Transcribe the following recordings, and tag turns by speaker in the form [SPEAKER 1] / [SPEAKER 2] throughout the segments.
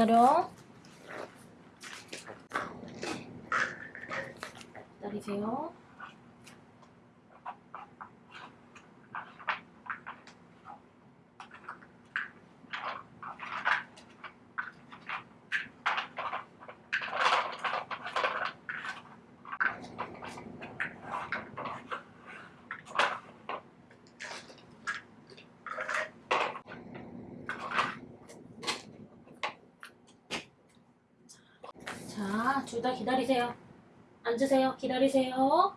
[SPEAKER 1] 기다려. 기다리세요. 자, 둘다 기다리세요. 앉으세요. 기다리세요.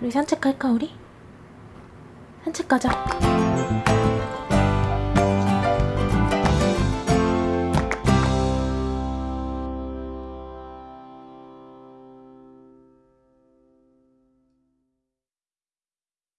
[SPEAKER 1] 우리 산책 갈까 우리? 산책 가자.